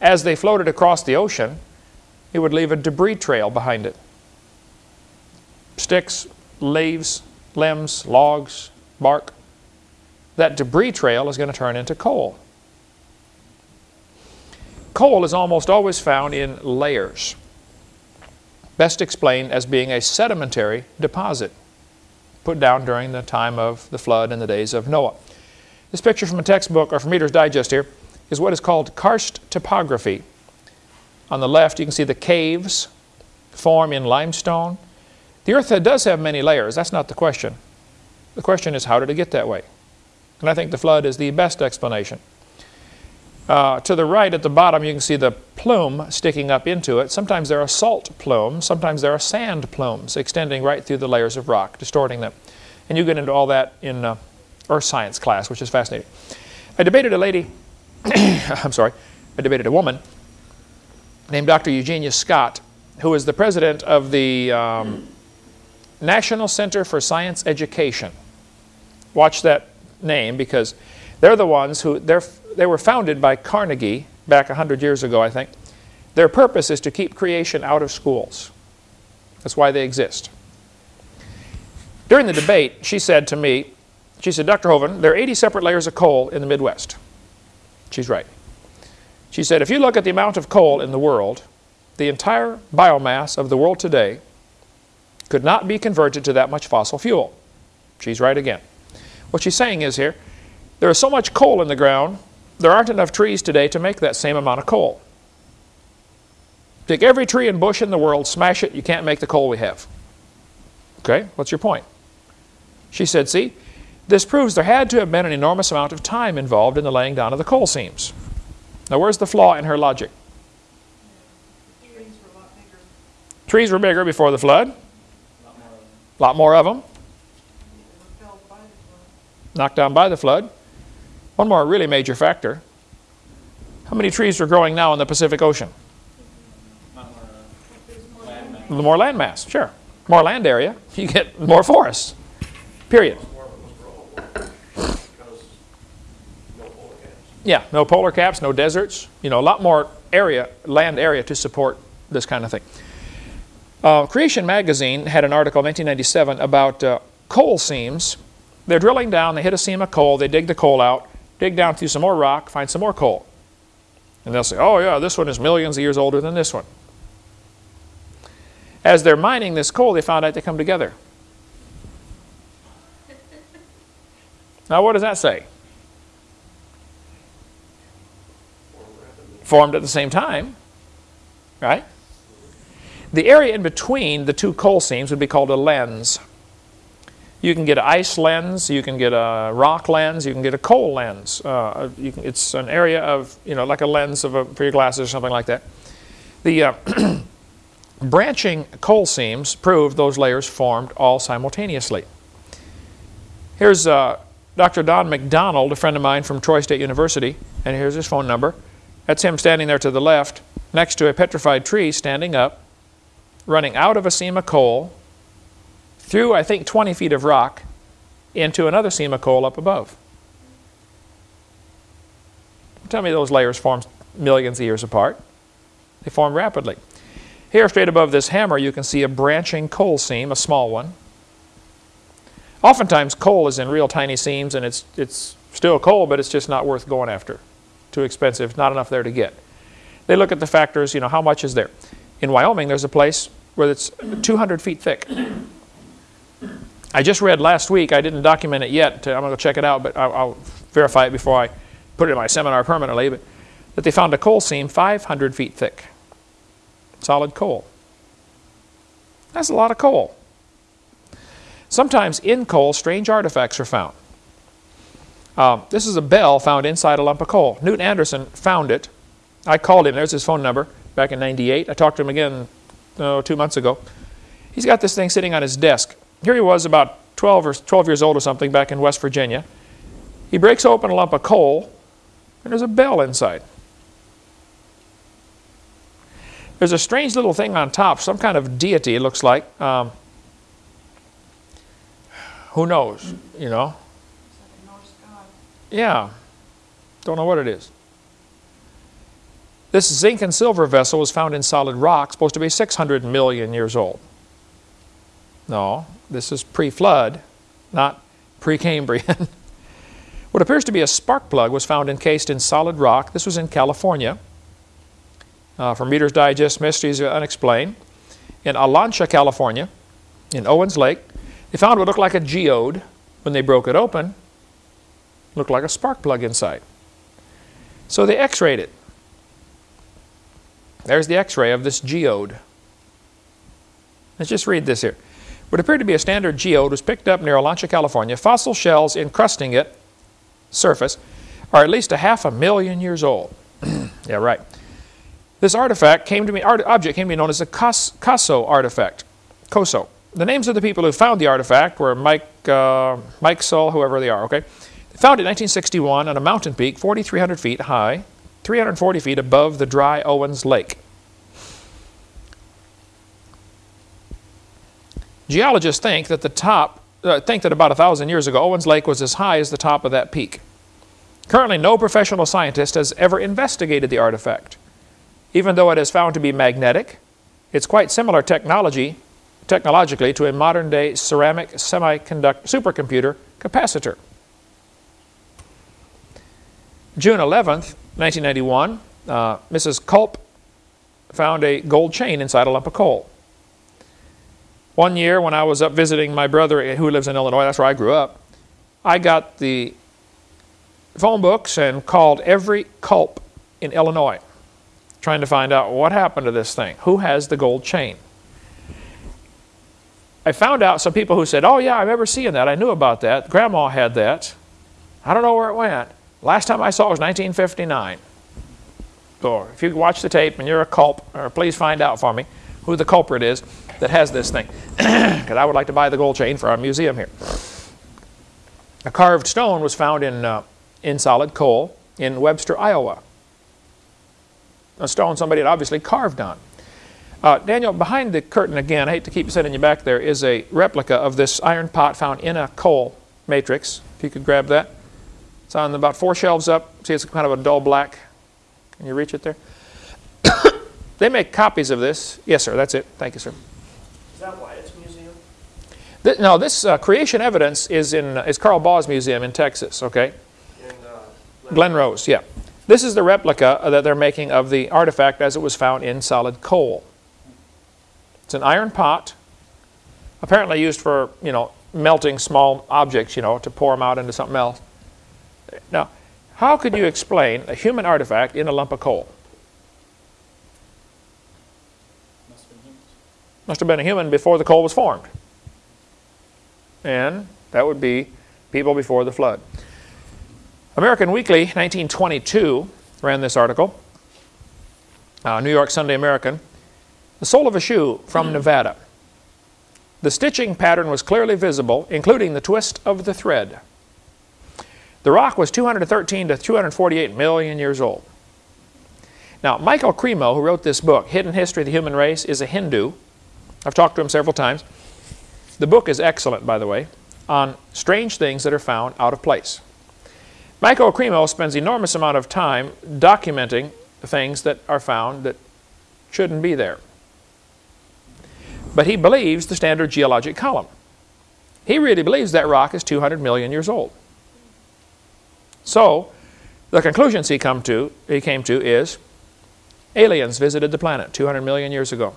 As they floated across the ocean, it would leave a debris trail behind it. Sticks, leaves, limbs, logs, bark. That debris trail is going to turn into coal. Coal is almost always found in layers, best explained as being a sedimentary deposit put down during the time of the flood in the days of Noah. This picture from a textbook or from Reader's Digest here is what is called karst topography. On the left you can see the caves form in limestone. The earth does have many layers, that's not the question. The question is how did it get that way? And I think the flood is the best explanation. Uh, to the right at the bottom you can see the plume sticking up into it. Sometimes there are salt plumes, sometimes there are sand plumes extending right through the layers of rock, distorting them. And you get into all that in uh, earth science class, which is fascinating. I debated a lady, I'm sorry, I debated a woman named Dr. Eugenia Scott, who is the president of the um, National Center for Science Education. Watch that name because they're the ones who, they were founded by Carnegie back 100 years ago, I think. Their purpose is to keep creation out of schools. That's why they exist. During the debate, she said to me, she said, Dr. Hovind, there are 80 separate layers of coal in the Midwest. She's right. She said, if you look at the amount of coal in the world, the entire biomass of the world today could not be converted to that much fossil fuel. She's right again. What she's saying is here, there is so much coal in the ground, there aren't enough trees today to make that same amount of coal. Take every tree and bush in the world, smash it, you can't make the coal we have. Okay, what's your point? She said, see, this proves there had to have been an enormous amount of time involved in the laying down of the coal seams. Now where's the flaw in her logic? Trees were bigger. Trees were bigger before the flood. A lot more of them. Knocked down by the flood. One more really major factor. How many trees are growing now in the Pacific Ocean? The more land mass, sure. More land area, you get more forests. Period. Yeah, no polar caps, no deserts. You know, a lot more area, land area to support this kind of thing. Uh, Creation Magazine had an article in 1997 about uh, coal seams. They're drilling down, they hit a seam of coal, they dig the coal out, dig down through some more rock, find some more coal. And they'll say, oh yeah, this one is millions of years older than this one. As they're mining this coal, they found out they come together. Now what does that say? Formed at the same time, right? The area in between the two coal seams would be called a lens. You can get an ice lens, you can get a rock lens, you can get a coal lens. Uh, can, it's an area of, you know, like a lens of a, for your glasses or something like that. The uh, branching coal seams prove those layers formed all simultaneously. Here's uh, Dr. Don McDonald, a friend of mine from Troy State University, and here's his phone number. That's him standing there to the left, next to a petrified tree standing up, running out of a seam of coal, through, I think, 20 feet of rock, into another seam of coal up above. Tell me those layers formed millions of years apart. They form rapidly. Here, straight above this hammer, you can see a branching coal seam, a small one. Oftentimes, coal is in real tiny seams, and it's, it's still coal, but it's just not worth going after. Too expensive, not enough there to get. They look at the factors, you know, how much is there? In Wyoming, there's a place where it's 200 feet thick. I just read last week, I didn't document it yet, I'm going to check it out, but I'll, I'll, verify it before I put it in my seminar permanently, but that they found a coal seam 500 feet thick. Solid coal. That's a lot of coal. Sometimes in coal, strange artifacts are found. Um, this is a bell found inside a lump of coal. Newt Anderson found it. I called him, there's his phone number, back in 98. I talked to him again oh, two months ago. He's got this thing sitting on his desk. Here he was about 12 or 12 years old or something back in West Virginia. He breaks open a lump of coal and there's a bell inside. There's a strange little thing on top, some kind of deity it looks like. Um, who knows, you know? It's like a Norse god. Yeah. Don't know what it is. This zinc and silver vessel was found in solid rock, supposed to be 600 million years old. No, this is pre-flood, not pre-Cambrian. what appears to be a spark plug was found encased in solid rock. This was in California. Uh, from Reader's Digest, Mysteries Unexplained. In Olancha, California, in Owens Lake, they found what looked like a geode. When they broke it open, looked like a spark plug inside. So they x-rayed it. There's the x-ray of this geode. Let's just read this here. What appeared to be a standard geode was picked up near Olancha, California. Fossil shells encrusting it, surface, are at least a half a million years old. yeah, right. This artifact came to me, art, object came to be known as the Coso artifact. Coso. The names of the people who found the artifact were Mike, uh, Mikesell, whoever they are, okay? They found it in 1961 on a mountain peak 4,300 feet high, 340 feet above the dry Owens Lake. Geologists think that the top, uh, think that about a thousand years ago, Owens Lake was as high as the top of that peak. Currently, no professional scientist has ever investigated the artifact. Even though it is found to be magnetic, it's quite similar technology, technologically to a modern-day ceramic semiconductor supercomputer capacitor. June 11th, 1991, uh, Mrs. Culp found a gold chain inside a lump of coal. One year when I was up visiting my brother who lives in Illinois, that's where I grew up, I got the phone books and called every culp in Illinois trying to find out what happened to this thing. Who has the gold chain? I found out some people who said, oh yeah, I remember seeing that. I knew about that. Grandma had that. I don't know where it went. Last time I saw it was 1959. So if you watch the tape and you're a culp, or please find out for me who the culprit is that has this thing. Because I would like to buy the gold chain for our museum here. A carved stone was found in, uh, in solid coal in Webster, Iowa. A stone somebody had obviously carved on. Uh, Daniel, behind the curtain again, I hate to keep sending you back there, is a replica of this iron pot found in a coal matrix. If you could grab that. It's on about four shelves up. See, it's kind of a dull black. Can you reach it there? they make copies of this. Yes, sir, that's it. Thank you, sir. Is that Wyatt's museum? Th no, this uh, creation evidence is in uh, is Carl Baugh's museum in Texas. Okay. In uh, Glen Rose, yeah. This is the replica that they're making of the artifact as it was found in solid coal. It's an iron pot, apparently used for you know melting small objects, you know, to pour them out into something else. Now, how could you explain a human artifact in a lump of coal? Must have been a human before the coal was formed. And that would be people before the flood. American Weekly, 1922, ran this article. Uh, New York Sunday American. The sole of a shoe from Nevada. The stitching pattern was clearly visible, including the twist of the thread. The rock was 213 to 248 million years old. Now, Michael Cremo, who wrote this book, Hidden History of the Human Race, is a Hindu. I've talked to him several times. The book is excellent, by the way, on strange things that are found out of place. Michael Cremo spends enormous amount of time documenting things that are found that shouldn't be there. But he believes the standard geologic column. He really believes that rock is 200 million years old. So, the conclusions he, come to, he came to is aliens visited the planet 200 million years ago.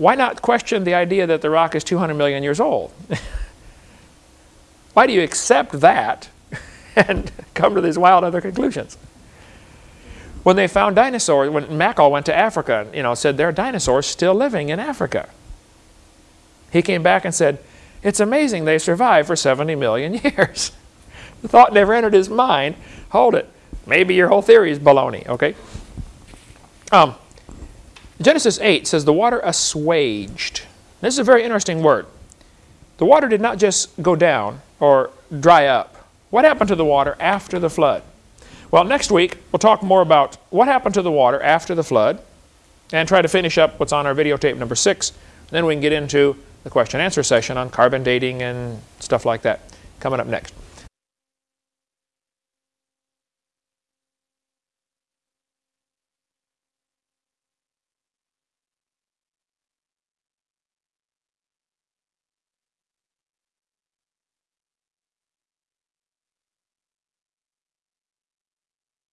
Why not question the idea that the rock is 200 million years old? Why do you accept that and come to these wild other conclusions? When they found dinosaurs, when Mackal went to Africa, and, you know, said there are dinosaurs still living in Africa. He came back and said, it's amazing they survived for 70 million years. the thought never entered his mind, hold it, maybe your whole theory is baloney, okay? Um, Genesis 8 says the water assuaged. This is a very interesting word. The water did not just go down or dry up. What happened to the water after the flood? Well, next week we'll talk more about what happened to the water after the flood and try to finish up what's on our videotape number six. Then we can get into the question and answer session on carbon dating and stuff like that coming up next.